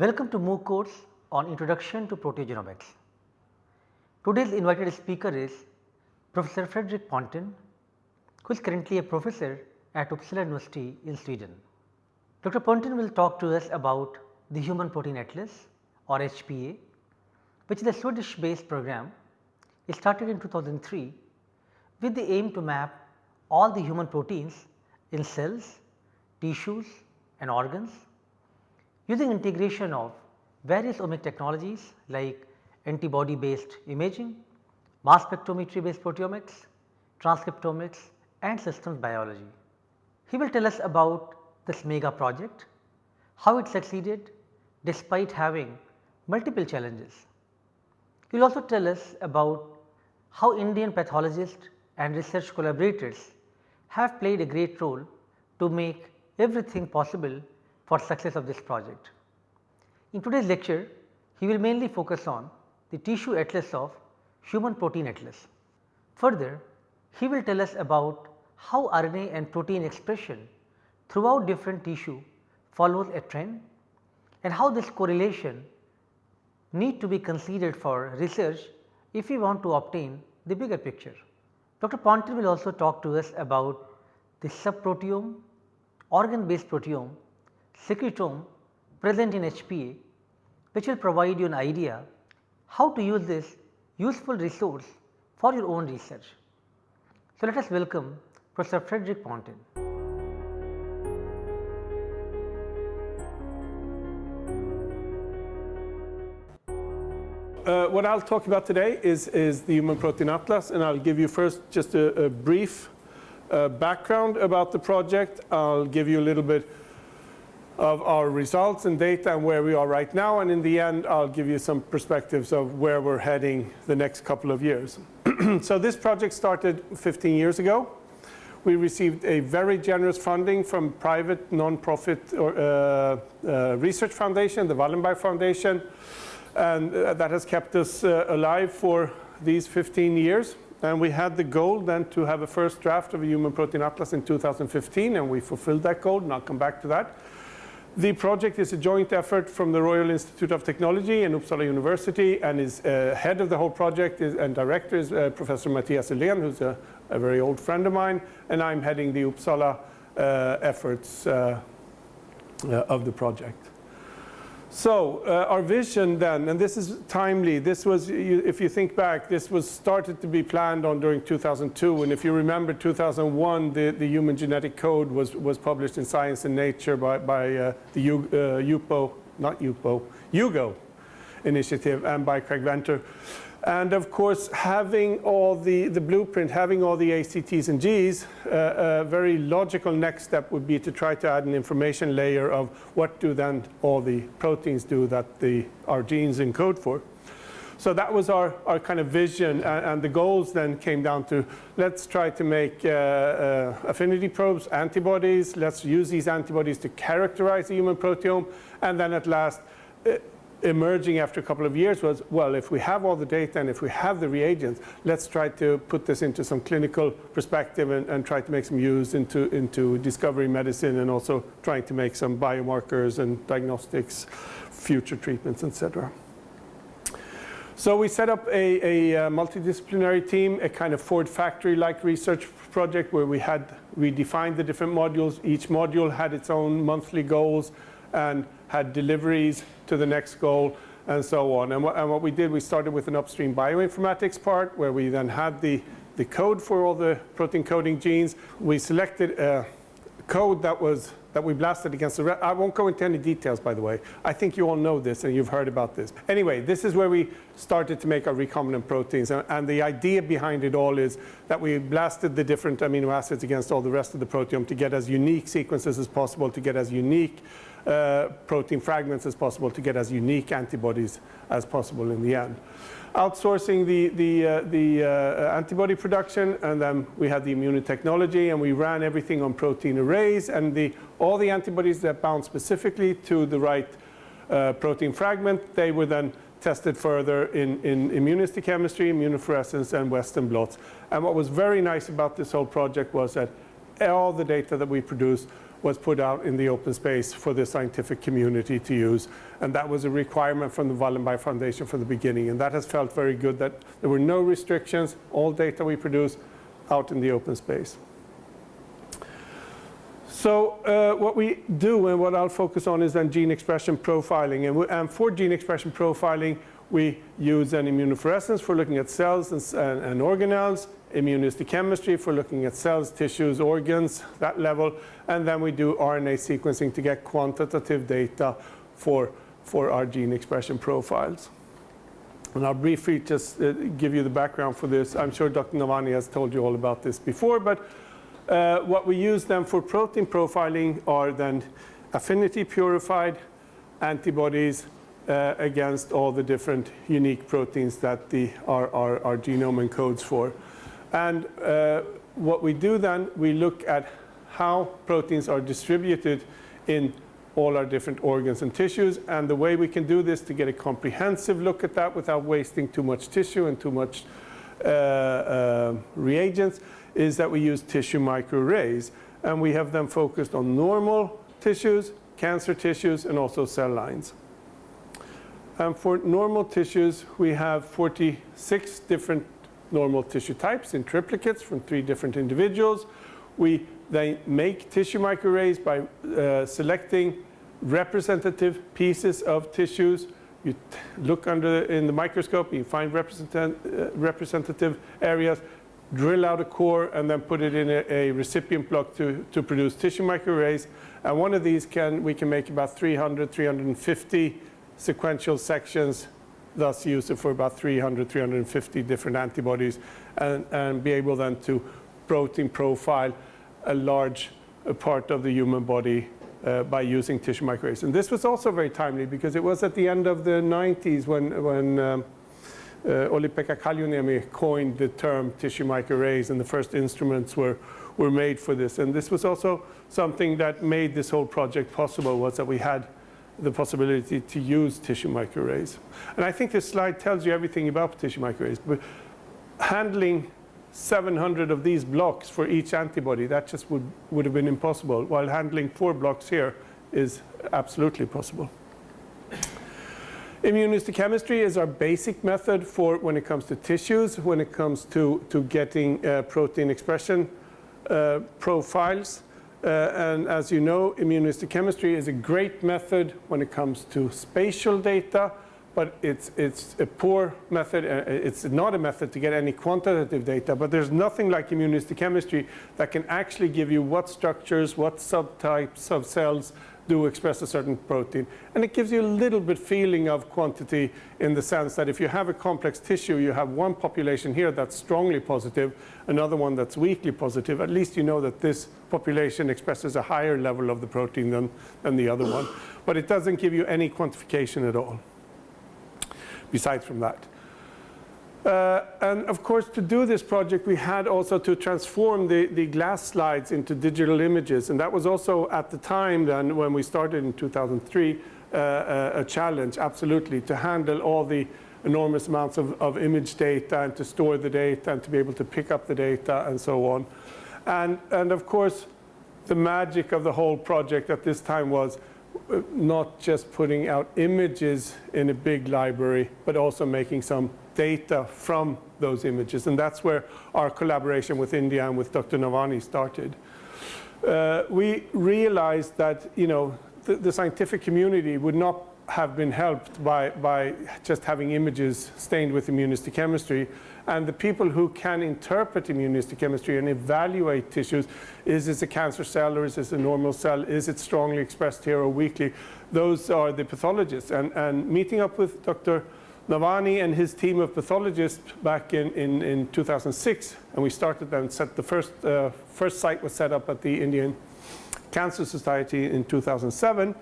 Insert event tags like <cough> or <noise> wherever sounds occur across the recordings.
Welcome to MOOC course on Introduction to Proteogenomics. Today's invited speaker is Professor Fredrik Pontén who is currently a professor at Uppsala University in Sweden. Dr. Pontén will talk to us about the Human Protein Atlas or HPA which is a Swedish based program. It started in 2003 with the aim to map all the human proteins in cells, tissues and organs using integration of various omic technologies like antibody based imaging, mass spectrometry based proteomics, transcriptomics and systems biology. He will tell us about this mega project, how it succeeded despite having multiple challenges. He will also tell us about how Indian pathologists and research collaborators have played a great role to make everything possible for success of this project. In today's lecture, he will mainly focus on the tissue atlas of human protein atlas. Further, he will tell us about how RNA and protein expression throughout different tissue follows a trend and how this correlation need to be considered for research if we want to obtain the bigger picture. Dr. Pontén will also talk to us about the subproteome, organ based proteome secretome present in HPA which will provide you an idea how to use this useful resource for your own research. So, let us welcome Professor Frederick Pontén. Uh, what I will talk about today is, is the Human Protein Atlas and I will give you first just a, a brief uh, background about the project. I will give you a little bit of our results and data and where we are right now and in the end I will give you some perspectives of where we are heading the next couple of years. <clears throat> so this project started 15 years ago. We received a very generous funding from private non-profit uh, uh, research foundation, the Wallenberg Foundation and uh, that has kept us uh, alive for these 15 years. And we had the goal then to have a first draft of a human protein atlas in 2015 and we fulfilled that goal and I will come back to that. The project is a joint effort from the Royal Institute of Technology and Uppsala University and is uh, head of the whole project is, and director is uh, Professor Matthias Uhlén who is a, a, very old friend of mine and I am heading the Uppsala uh, efforts uh, uh, of the project. So uh, our vision then, and this is timely, this was, if you think back, this was started to be planned on during 2002 and if you remember 2001 the, the human genetic code was, was published in Science and Nature by, by uh, the U, uh, UPO, not UPO, HUGO initiative and by Craig Venter. And of course, having all the, the blueprint, having all the ACTs and Gs, uh, a very logical next step would be to try to add an information layer of what do then all the proteins do that the, our genes encode for. So that was our, our kind of vision and, and the goals then came down to let's try to make uh, uh, affinity probes, antibodies, let's use these antibodies to characterize the human proteome and then at last uh, emerging after a couple of years was, well, if we have all the data and if we have the reagents, let's try to put this into some clinical perspective and, and try to make some use into, into discovery medicine and also trying to make some biomarkers and diagnostics, future treatments, etc. So we set up a, a, a, multidisciplinary team, a kind of Ford factory-like research project where we had, we defined the different modules. Each module had its own monthly goals and had deliveries to the next goal and so on. And, wh and what we did, we started with an upstream bioinformatics part where we then had the, the code for all the protein coding genes. We selected a code that was that we blasted against the I won't go into any details by the way. I think you all know this and you've heard about this. Anyway, this is where we started to make our recombinant proteins and, and, the idea behind it all is that we blasted the different amino acids against all the rest of the proteome to get as unique sequences as possible, to get as unique uh, protein fragments as possible to get as unique antibodies as possible in the end. Outsourcing the, the, uh, the uh, antibody production and then we had the immunotechnology and we ran everything on protein arrays and the, all the antibodies that bound specifically to the right uh, protein fragment, they were then tested further in, in immunohistochemistry, immunofluorescence and Western blots. And what was very nice about this whole project was that all the data that we produced was put out in the open space for the scientific community to use. And that was a requirement from the Wallenberg Foundation from the beginning. And that has felt very good that there were no restrictions, all data we produce out in the open space. So uh, what we do and what I'll focus on is then gene expression profiling. And, we, and for gene expression profiling, we use an immunofluorescence for looking at cells and, and, and organelles, immunohistochemistry for looking at cells, tissues, organs, that level. And then we do RNA sequencing to get quantitative data for, for our gene expression profiles. And I'll briefly just uh, give you the background for this. I'm sure Dr. Navani has told you all about this before, but uh, what we use then for protein profiling are then affinity purified antibodies uh, against all the different unique proteins that the, our, our, our genome encodes for. And uh, what we do then, we look at how proteins are distributed in all our different organs and tissues. And the way we can do this to get a comprehensive look at that without wasting too much tissue and too much uh, uh, reagents is that we use tissue microarrays. And we have them focused on normal tissues, cancer tissues, and also cell lines. And for normal tissues, we have 46 different normal tissue types in triplicates from three different individuals. We then make tissue microarrays by uh, selecting representative pieces of tissues. You look under in the microscope, you find represent, uh, representative areas, drill out a core, and then put it in a, a, recipient block to, to produce tissue microarrays. And one of these can we can make about 300, 350 sequential sections, thus use it for about 300, 350 different antibodies, and, and be able then to protein profile a large part of the human body uh, by using tissue microarrays. And this was also very timely because it was at the end of the 90s when, when um, uh, Kallioniemi coined the term tissue microarrays and the first instruments were, were made for this. And this was also something that made this whole project possible was that we had the possibility to use tissue microarrays. And I think this slide tells you everything about tissue microarrays. But handling 700 of these blocks for each antibody, that just would, would have been impossible, while handling four blocks here is absolutely possible. Immunohistochemistry is our basic method for when it comes to tissues, when it comes to, to getting uh, protein expression uh, profiles. Uh, and as you know, immunohistochemistry is a great method when it comes to spatial data, but it's, it's a poor method. Uh, it's not a method to get any quantitative data, but there's nothing like immunohistochemistry that can actually give you what structures, what subtypes of cells do express a certain protein. And it gives you a little bit feeling of quantity in the sense that if you have a complex tissue, you have one population here that's strongly positive, another one that's weakly positive, at least you know that this population expresses a higher level of the protein than, than the other one. But it doesn't give you any quantification at all besides from that. Uh, and of course, to do this project, we had also to transform the, the glass slides into digital images. And that was also at the time then when we started in 2003, uh, a, a challenge, absolutely, to handle all the enormous amounts of, of image data and to store the data and to be able to pick up the data and so on. And, and of course, the magic of the whole project at this time was not just putting out images in a big library, but also making some data from those images. And that's where our collaboration with India and with Dr. Navani started. Uh, we realized that, you know, the, the scientific community would not have been helped by, by just having images stained with immunohistochemistry. And the people who can interpret immunohistochemistry and evaluate tissues, is this a cancer cell or is this a normal cell? Is it strongly expressed here or weakly? Those are the pathologists. And, and meeting up with Dr. Navani and his team of pathologists back in, in, in 2006, and we started then, set the first, uh, first site was set up at the Indian Cancer Society in 2007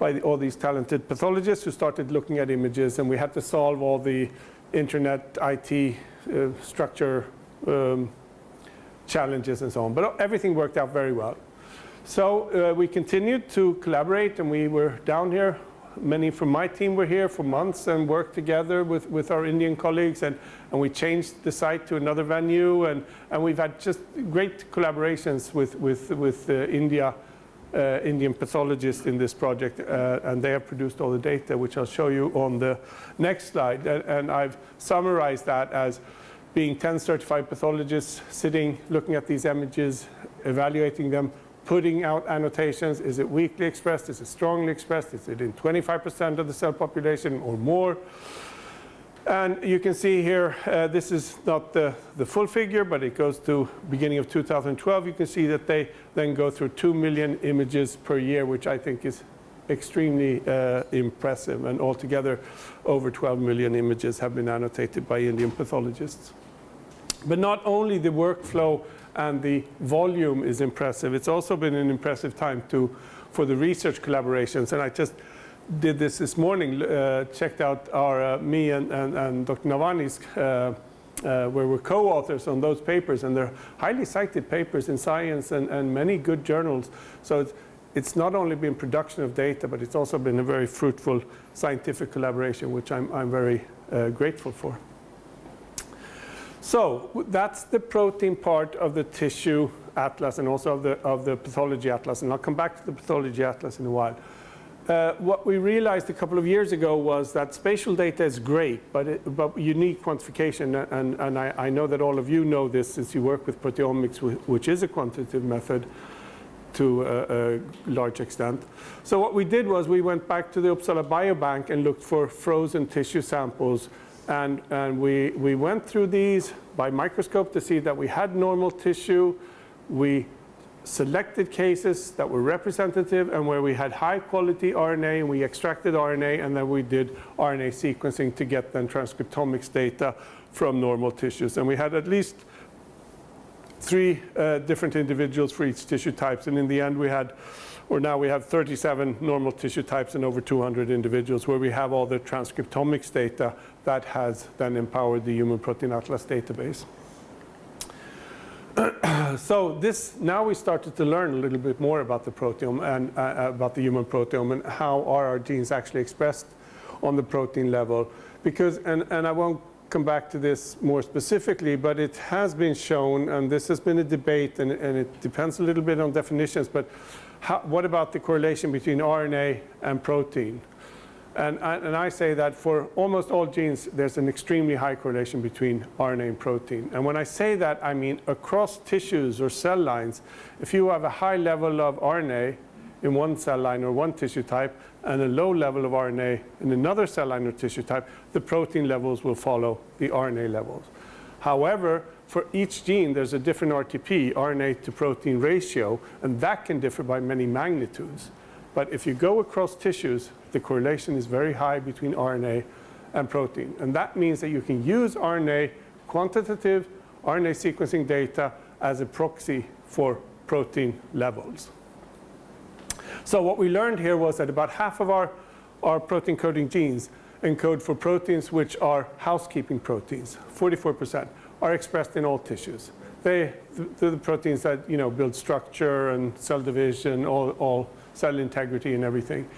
by the, all these talented pathologists who started looking at images and we had to solve all the internet IT uh, structure um, challenges and so on. But everything worked out very well. So uh, we continued to collaborate and we were down here. Many from my team were here for months and worked together with, with our Indian colleagues and, and we changed the site to another venue and, and we've had just great collaborations with, with, with uh, India uh, Indian pathologists in this project, uh, and they have produced all the data, which I'll show you on the next slide. And, and I've summarized that as being 10 certified pathologists sitting, looking at these images, evaluating them, putting out annotations. Is it weakly expressed? Is it strongly expressed? Is it in 25% of the cell population or more? And you can see here, uh, this is not the, the full figure, but it goes to beginning of 2012. You can see that they then go through 2 million images per year, which I think is extremely uh, impressive. And altogether, over 12 million images have been annotated by Indian pathologists. But not only the workflow and the volume is impressive, it's also been an impressive time to, for the research collaborations. And I just did this this morning, uh, checked out our, uh, me and, and, and Dr. Navani's, uh, uh, where we're co-authors on those papers, and they're highly cited papers in science and, and many good journals. So it's, it's not only been production of data, but it's also been a very fruitful scientific collaboration, which I'm, I'm very uh, grateful for. So that's the protein part of the tissue atlas and also of the, of the pathology atlas. And I'll come back to the pathology atlas in a while. Uh, what we realized a couple of years ago was that spatial data is great, but, it, but you need quantification. And, and I, I, know that all of you know this since you work with proteomics, which is a quantitative method to a, a large extent. So what we did was we went back to the Uppsala Biobank and looked for frozen tissue samples and, and we, we went through these by microscope to see that we had normal tissue. We selected cases that were representative and where we had high quality RNA and we extracted RNA and then we did RNA sequencing to get then transcriptomics data from normal tissues. And we had at least three uh, different individuals for each tissue types and in the end we had or now we have 37 normal tissue types and over 200 individuals where we have all the transcriptomics data that has then empowered the Human Protein Atlas database. So this, now we started to learn a little bit more about the proteome and uh, about the human proteome and how are our genes actually expressed on the protein level. Because, and, and I won't come back to this more specifically, but it has been shown, and this has been a debate, and, and it depends a little bit on definitions, but how, what about the correlation between RNA and protein? And, and, I say that for almost all genes, there's an extremely high correlation between RNA and protein. And when I say that, I mean across tissues or cell lines, if you have a high level of RNA in one cell line or one tissue type and a low level of RNA in another cell line or tissue type, the protein levels will follow the RNA levels. However, for each gene, there's a different RTP, RNA to protein ratio, and that can differ by many magnitudes. But if you go across tissues, the correlation is very high between RNA and protein. And that means that you can use RNA, quantitative RNA sequencing data as a proxy for protein levels. So what we learned here was that about half of our, our protein coding genes encode for proteins which are housekeeping proteins, 44% are expressed in all tissues. They, the, the proteins that you know, build structure and cell division, all, all cell integrity and everything.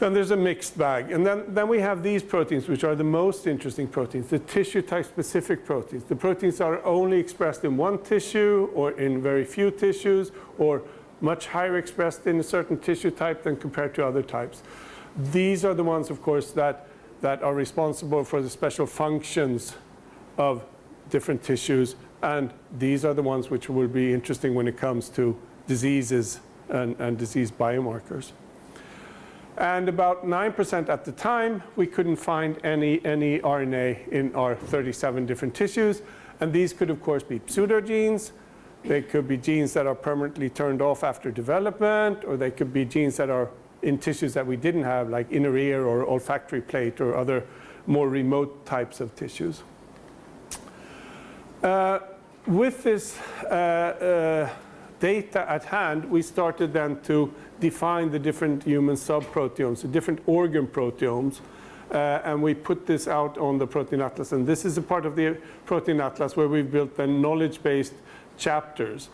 Then there's a mixed bag. And then, then we have these proteins, which are the most interesting proteins, the tissue type specific proteins. The proteins are only expressed in one tissue or in very few tissues or much higher expressed in a certain tissue type than compared to other types. These are the ones, of course, that, that are responsible for the special functions of different tissues. And these are the ones which will be interesting when it comes to diseases and, and disease biomarkers. And about 9% at the time, we couldn't find any, any RNA in our 37 different tissues. And these could, of course, be pseudogenes. They could be genes that are permanently turned off after development, or they could be genes that are in tissues that we didn't have, like inner ear or olfactory plate or other more remote types of tissues. Uh, with this uh, uh, data at hand, we started then to define the different human subproteomes, the different organ proteomes, uh, and we put this out on the Protein Atlas. And this is a part of the Protein Atlas where we've built the knowledge-based chapters.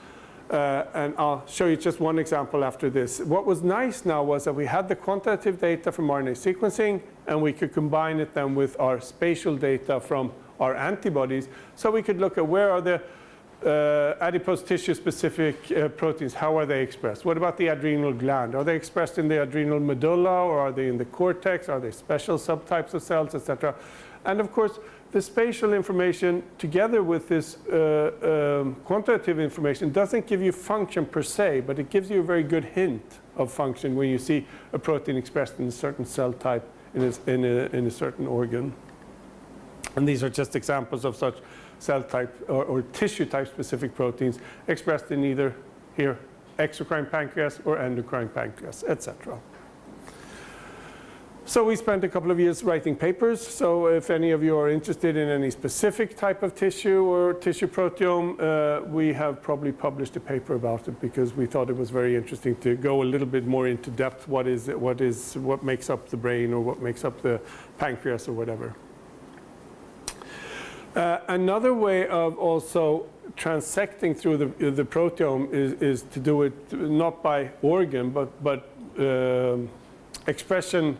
Uh, and I'll show you just one example after this. What was nice now was that we had the quantitative data from RNA sequencing, and we could combine it then with our spatial data from our antibodies. So we could look at where are the uh, adipose tissue specific uh, proteins, how are they expressed? What about the adrenal gland? Are they expressed in the adrenal medulla or are they in the cortex? Are they special subtypes of cells, etc.? And of course, the spatial information together with this uh, um, quantitative information doesn't give you function per se, but it gives you a very good hint of function when you see a protein expressed in a certain cell type in a, in a, in a certain organ. And these are just examples of such cell type or, or tissue type specific proteins expressed in either here exocrine pancreas or endocrine pancreas, etc. So we spent a couple of years writing papers. So if any of you are interested in any specific type of tissue or tissue proteome, uh, we have probably published a paper about it because we thought it was very interesting to go a little bit more into depth. What is what is what makes up the brain or what makes up the pancreas or whatever. Uh, another way of also transecting through the, the proteome is, is to do it not by organ but, but uh, expression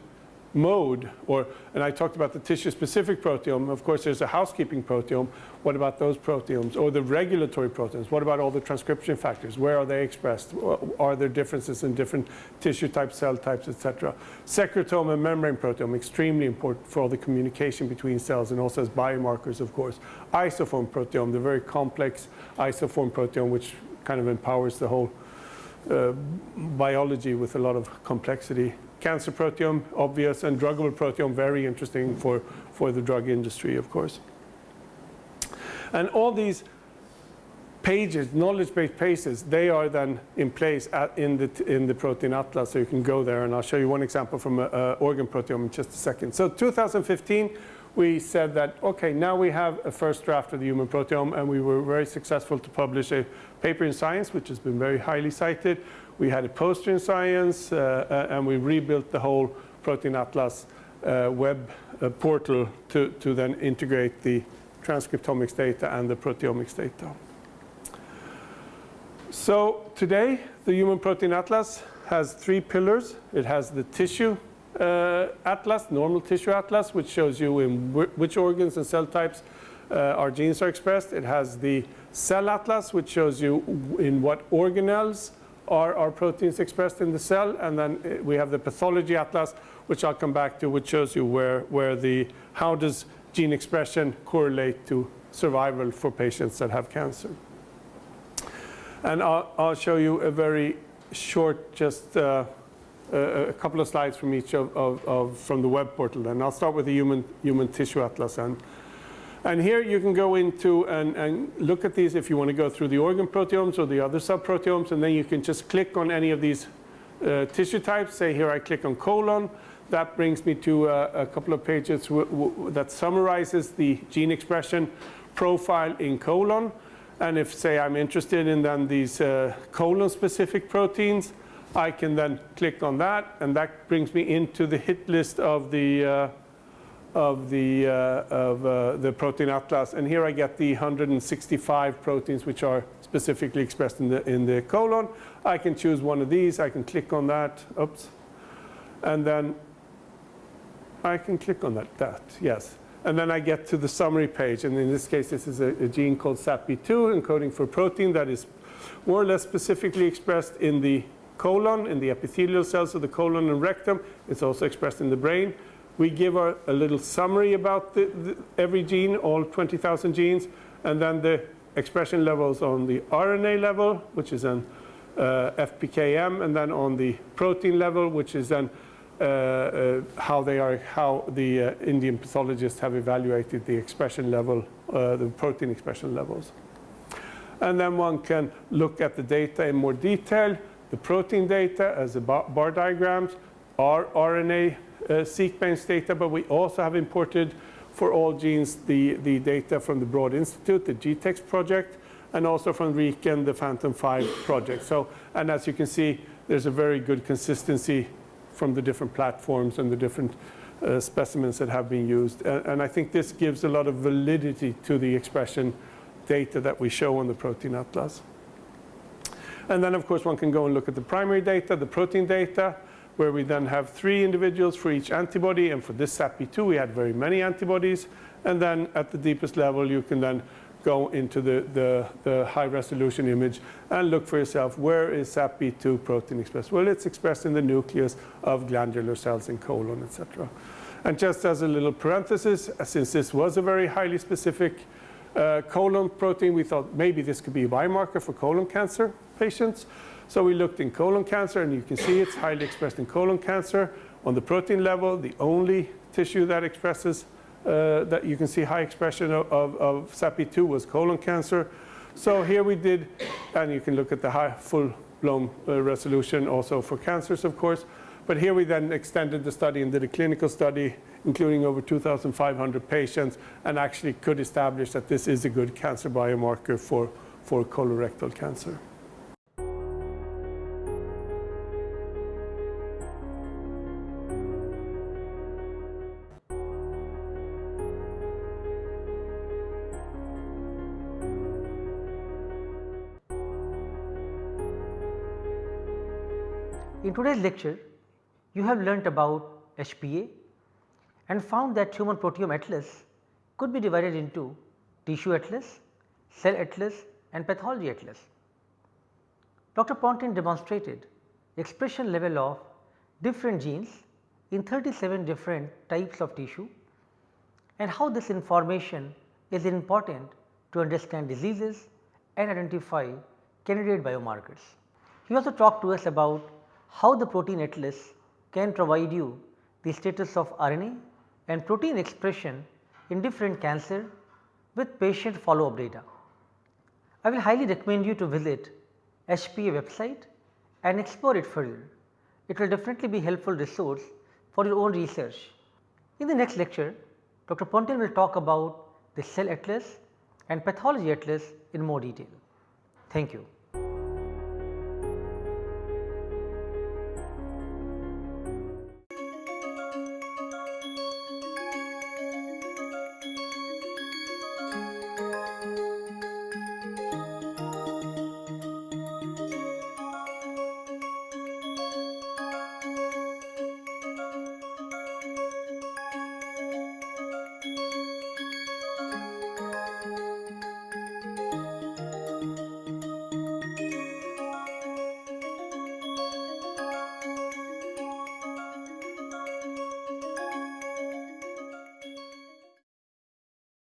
mode, or, and I talked about the tissue-specific proteome. Of course, there's a housekeeping proteome. What about those proteomes? Or the regulatory proteins? What about all the transcription factors? Where are they expressed? Are there differences in different tissue types, cell types, etc.? Secretome and membrane proteome, extremely important for all the communication between cells and also as biomarkers, of course. Isoform proteome, the very complex isoform proteome, which kind of empowers the whole uh, biology with a lot of complexity cancer proteome, obvious, and druggable proteome, very interesting for, for the drug industry, of course. And all these pages, knowledge-based pages, they are then in place at, in, the, in the protein atlas, so you can go there, and I'll show you one example from an organ proteome in just a second. So 2015, we said that, okay, now we have a first draft of the human proteome, and we were very successful to publish a paper in Science, which has been very highly cited, we had a poster in Science, uh, uh, and we rebuilt the whole Protein Atlas uh, web portal to, to then integrate the transcriptomics data and the proteomics data. So today, the Human Protein Atlas has three pillars. It has the tissue uh, atlas, normal tissue atlas, which shows you in which organs and cell types uh, our genes are expressed. It has the cell atlas, which shows you in what organelles are our proteins expressed in the cell. And then uh, we have the pathology atlas, which I'll come back to, which shows you where, where the, how does gene expression correlate to survival for patients that have cancer. And I'll, I'll show you a very short, just uh, a, a, couple of slides from each of, of, of, from the web portal. And I'll start with the human, human tissue atlas. And and here you can go into and, and, look at these if you want to go through the organ proteomes or the other subproteomes. And then you can just click on any of these uh, tissue types. Say here I click on colon. That brings me to uh, a couple of pages that summarizes the gene expression profile in colon. And if, say, I'm interested in then these uh, colon-specific proteins, I can then click on that, and that brings me into the hit list of the uh, of the, uh, of, uh, the protein atlas. And here I get the 165 proteins which are specifically expressed in the, in the colon. I can choose one of these. I can click on that. Oops. And then I can click on that. That, yes. And then I get to the summary page. And in this case, this is a, a gene called SATB2 encoding for protein that is more or less specifically expressed in the colon, in the epithelial cells of the colon and rectum. It's also expressed in the brain. We give a, a little summary about the, the, every gene, all 20,000 genes, and then the expression levels on the RNA level, which is an uh, FPKM, and then on the protein level, which is then uh, uh, how they are, how the uh, Indian pathologists have evaluated the expression level, uh, the protein expression levels. And then one can look at the data in more detail, the protein data as the bar, bar diagrams, our RNA uh, seq-based data, but we also have imported for all genes the, the data from the Broad Institute, the GTEx project, and also from RIKEN, the FANTOM 5 project. So, and as you can see, there's a very good consistency from the different platforms and the different uh, specimens that have been used. And, and, I think this gives a lot of validity to the expression data that we show on the protein atlas. And then, of course, one can go and look at the primary data, the protein data, where we then have three individuals for each antibody. And for this SATB2, we had very many antibodies. And then at the deepest level, you can then go into the, the, the high resolution image and look for yourself where is SATB2 protein expressed? Well, it's expressed in the nucleus of glandular cells in colon, etc. And just as a little parenthesis, since this was a very highly specific uh, colon protein, we thought maybe this could be a biomarker for colon cancer patients. So we looked in colon cancer, and you can see it's highly expressed in colon cancer. On the protein level, the only tissue that expresses uh, that you can see high expression of, of, of SATB2 was colon cancer. So here we did, and you can look at the high full-blown uh, resolution also for cancers, of course. But here we then extended the study and did a clinical study, including over 2,500 patients, and actually could establish that this is a good cancer biomarker for, for colorectal cancer. Today's lecture, you have learnt about HPA and found that Human Proteome Atlas could be divided into Tissue Atlas, Cell Atlas and Pathology Atlas. Dr. Pontén demonstrated expression level of different genes in 37 different types of tissue and how this information is important to understand diseases and identify candidate biomarkers. He also talked to us about how the protein atlas can provide you the status of RNA and protein expression in different cancer with patient follow up data. I will highly recommend you to visit HPA website and explore it further. It will definitely be helpful resource for your own research. In the next lecture, Dr. Pontén will talk about the cell atlas and pathology atlas in more detail. Thank you.